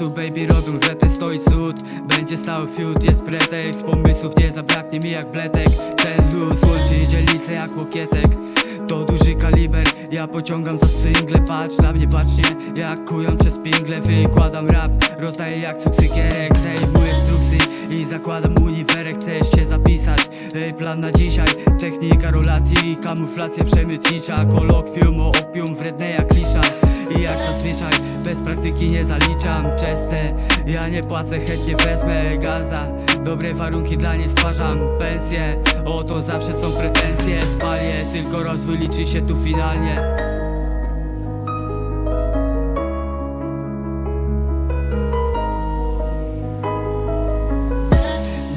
tu baby robią retę Stoi cud, będzie stał fiut Jest pretekst, pomysłów nie zabraknie mi jak bletek. Ten luz łączy dzielnicę jak łokietek. To duży kaliber, ja pociągam za single. Patrz na mnie bacznie, jak kują przez pingle. Wykładam rap, rozdaję jak cukierek Zdejmujesz truksy i zakładam uniwerek. Chcesz się zapisać, Ej, plan na dzisiaj. Technika rolacji, kamuflacja przemytnicza. Kolokwium o praktyki nie zaliczam Czeste, ja nie płacę, chętnie wezmę gaza Dobre warunki dla niej stwarzam pensję Oto zawsze są pretensje Spalię, tylko rozwój liczy się tu finalnie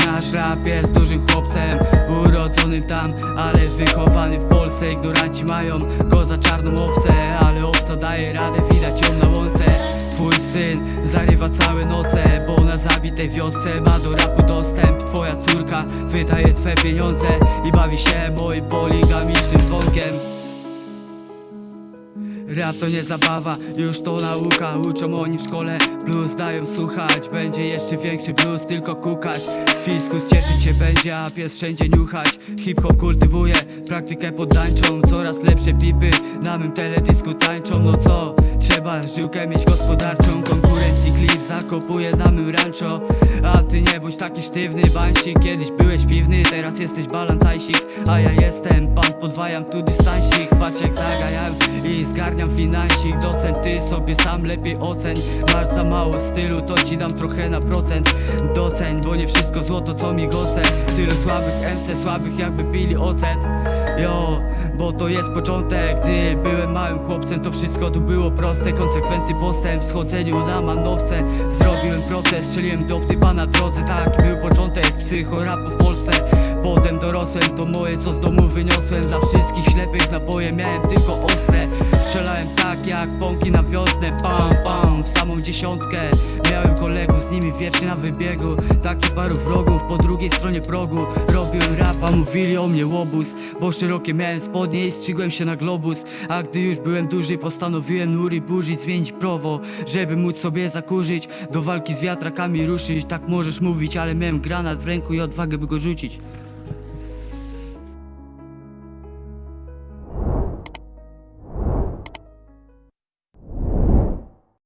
Nasz rap jest dużym chłopcem Urodzony tam, ale wychowany w Polsce Ignoranci mają go za czarną owcę Ale owca daje radę, widać ją na łące syn zarywa całe noce Bo na zabitej wiosce ma do rapu dostęp. Twoja córka wydaje twe pieniądze I bawi się moim poligamicznym dzwonkiem. Rap to nie zabawa, już to nauka. Uczą oni w szkole, blues dają słuchać. Będzie jeszcze większy blues, tylko kukać. Fiskus cieszyć się będzie, a pies wszędzie niuchać. Hip-hop kultywuje, praktykę poddańczą. Coraz lepsze pipy, na mym teledysku tańczą. No co, trzeba żyłkę mieć gospodarczą zakopuje na mym rancho. A ty nie bądź taki sztywny bańsik. Kiedyś byłeś piwny, teraz jesteś balantajsik. A ja jestem, pan podwajam tu dystansik. Patrz jak zagajam i zgarniam finansik. Docent ty sobie sam lepiej oceń. Masz za mało stylu, to ci dam trochę na procent. Doceń, bo nie wszystko złoto co migoce Tylu słabych MC, słabych jakby pili ocet Jo, bo to jest początek. Gdy byłem małym chłopcem to wszystko tu było proste. Konsekwentny postęp w schodzeniu na manowce. Zrobiłem proces, strzeliłem do typa na drodze. Tak był początek psychorapu w Polsce. Potem dorosłem, to moje co z domu wyniosłem. Dla wszystkich ślepych naboje miałem tylko ostre. Strzelałem tak jak pąki na wiosnę Pam, samą dziesiątkę. Miałem kolegów, z nimi wiecznie na wybiegu. Taki paru wrogów po drugiej stronie progu. Robiłem rapa, mówili o mnie łobuz. Bo szerokie miałem spodnie i strzygłem się na globus. A gdy już byłem duży postanowiłem nury burzyć Zmienić prowo, żeby móc sobie zakurzyć Do walki z wiatrakami ruszyć. Tak możesz mówić, ale miałem granat w ręku i odwagę by go rzucić